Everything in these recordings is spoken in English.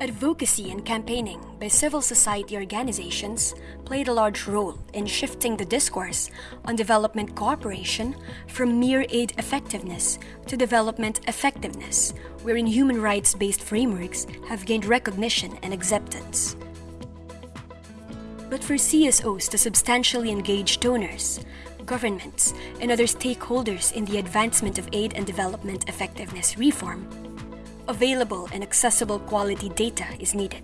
Advocacy and campaigning by civil society organizations played a large role in shifting the discourse on development cooperation from mere aid effectiveness to development effectiveness, wherein human rights based frameworks have gained recognition and acceptance. But for CSOs to substantially engage donors, governments, and other stakeholders in the advancement of aid and development effectiveness reform, available and accessible quality data is needed.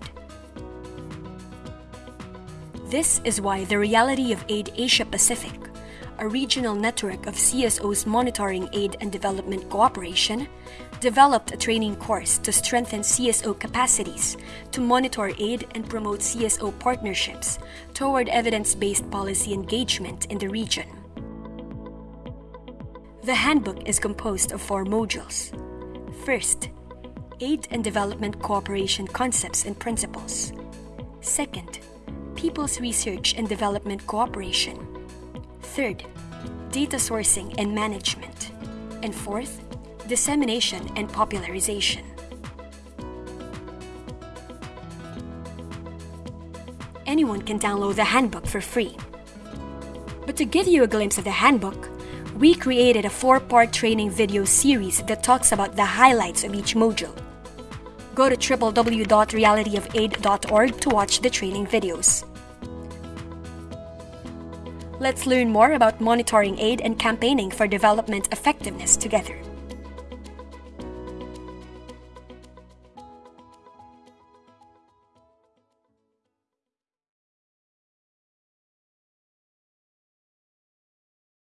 This is why the Reality of Aid Asia Pacific, a regional network of CSOs monitoring aid and development cooperation, developed a training course to strengthen CSO capacities to monitor aid and promote CSO partnerships toward evidence based policy engagement in the region. The handbook is composed of four modules. First, Aid and Development Cooperation Concepts and Principles. Second, People's Research and Development Cooperation. Third, Data Sourcing and Management. And fourth, Dissemination and Popularization. Anyone can download the handbook for free. But to give you a glimpse of the handbook, we created a four-part training video series that talks about the highlights of each module. Go to www.realityofaid.org to watch the training videos. Let's learn more about monitoring aid and campaigning for development effectiveness together.